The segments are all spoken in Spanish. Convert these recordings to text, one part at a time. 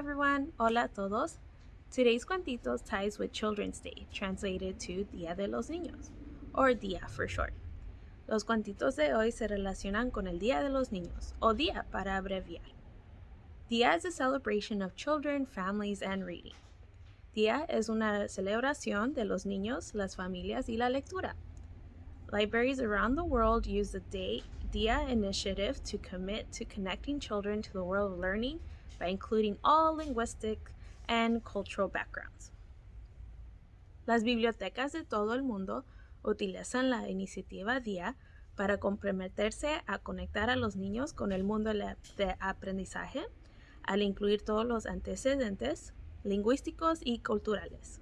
everyone. Hola a todos. Today's cuentitos ties with Children's Day, translated to Día de los Niños, or Día for short. Los cuentitos de hoy se relacionan con el Día de los Niños, o Día para abreviar. Día is a celebration of children, families, and reading. Día es una celebración de los niños, las familias y la lectura. Libraries around the world use the Day DIA initiative to commit to connecting children to the world of learning by including all linguistic and cultural backgrounds. Las bibliotecas de todo el mundo utilizan la iniciativa DIA para comprometerse a conectar a los niños con el mundo de aprendizaje al incluir todos los antecedentes lingüísticos y culturales.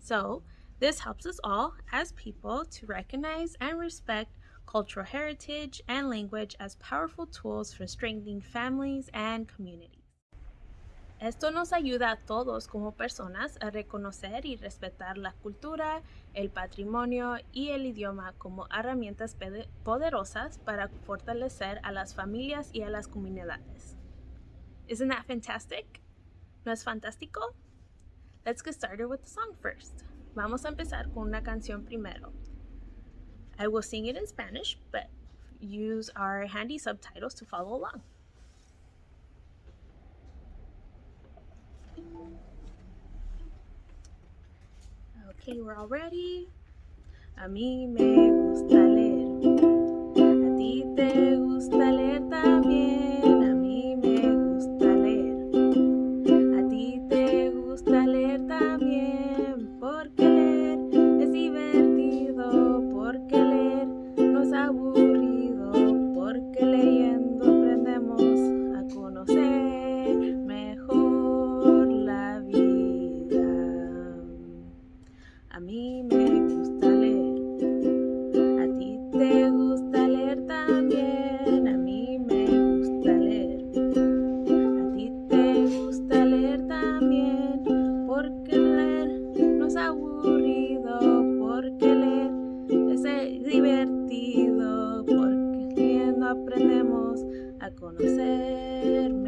So, this helps us all as people to recognize and respect cultural heritage, and language as powerful tools for strengthening families and communities. Esto nos ayuda a todos como personas a reconocer y respetar la cultura, el patrimonio y el idioma como herramientas poderosas para fortalecer a las familias y a las comunidades. Isn't that fantastic? ¿No es fantástico? Let's get started with the song first. Vamos a empezar con una canción primero. I will sing it in Spanish, but use our handy subtitles to follow along. Okay, we're all ready. A mí me gusta divertido porque riendo aprendemos a conocer.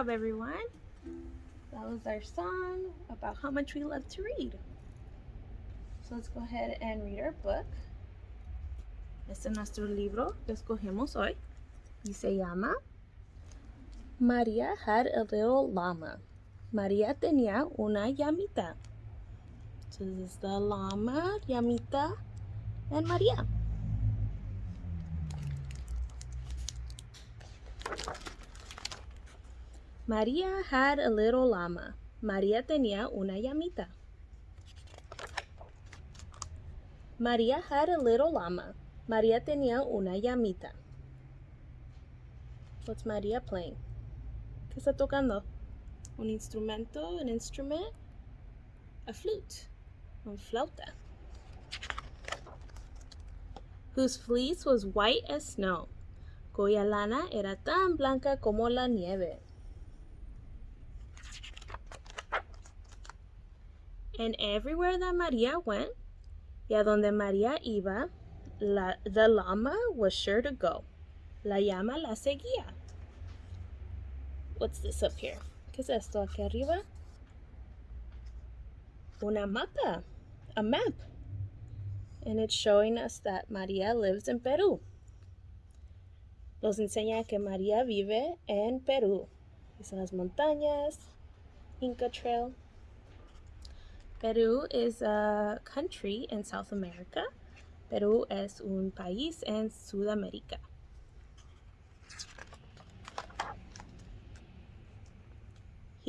Job, everyone. That was our song about how much we love to read. So let's go ahead and read our book. Este es nuestro libro que escogemos hoy y se llama Maria had a little llama. María tenía una llamita. So this is the llama, llamita, and María. María had a little llama. María tenía una llamita. María had a little llama. María tenía una llamita. What's María playing? ¿Qué está tocando? Un instrumento, an instrument, a flute, un flauta. Whose fleece was white as snow. Cuya lana era tan blanca como la nieve. And everywhere that Maria went, y a donde María iba, la, the llama was sure to go. La llama la seguía. What's this up here? ¿Qué es esto aquí arriba? Una mapa. A map. And it's showing us that María lives in Peru. Nos enseña que María vive en Perú. Dice las montañas, Inca Trail. Peru is a country in South America. Peru es un país en Sudamérica.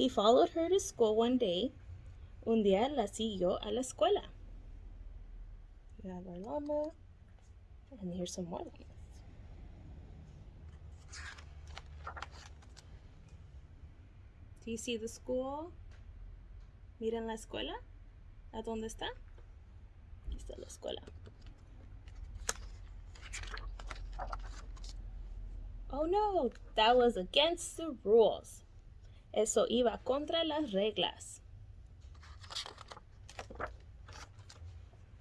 He followed her to school one day. Un día la siguió a la escuela. We have our llama. And here's some more llamas. Do you see the school? Miren la escuela. ¿A dónde está? Aquí está la escuela. Oh no, that was against the rules. Eso iba contra las reglas.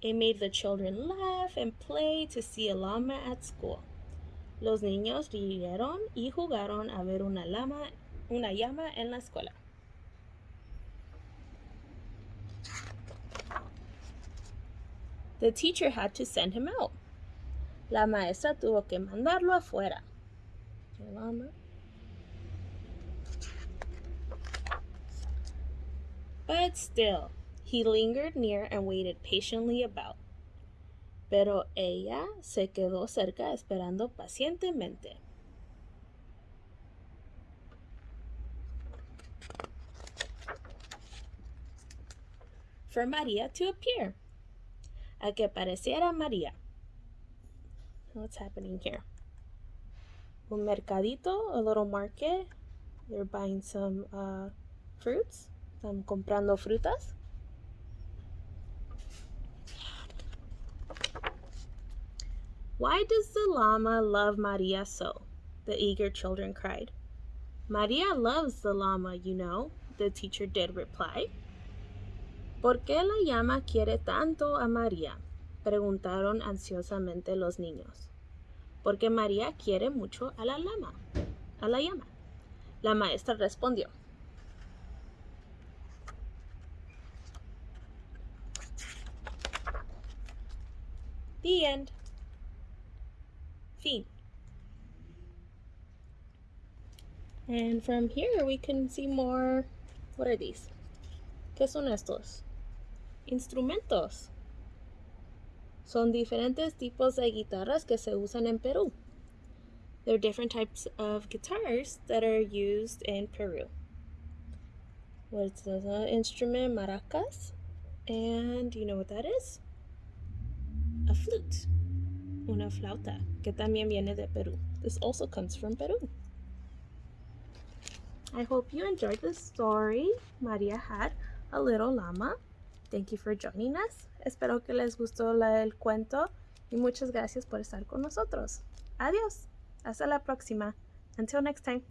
It made the children laugh and play to see a llama at school. Los niños rieron y jugaron a ver una llama, una llama en la escuela. The teacher had to send him out. La maestra tuvo que mandarlo afuera. But still, he lingered near and waited patiently about. Pero ella se quedó cerca esperando pacientemente. For Maria to appear. A que pareciera María. What's happening here? Un mercadito, a little market. They're buying some uh, fruits. Están comprando frutas. Why does the llama love Maria so? The eager children cried. Maria loves the llama, you know, the teacher did reply. ¿Por qué la llama quiere tanto a María? preguntaron ansiosamente los niños. Porque María quiere mucho a la llama, a la llama. La maestra respondió. The end. Fin. And from here we can see more. What are these? ¿Qué son estos? Instrumentos. Son diferentes tipos de guitarras que se usan en Perú. There are different types of guitars that are used in Peru. What's the uh, instrument? Maracas. And you know what that is? A flute. una flauta, que también viene de Perú. This also comes from Peru. I hope you enjoyed the story. Maria had a little llama. Thank you for joining us. Espero que les gustó el cuento y muchas gracias por estar con nosotros. Adiós. Hasta la próxima. Until next time.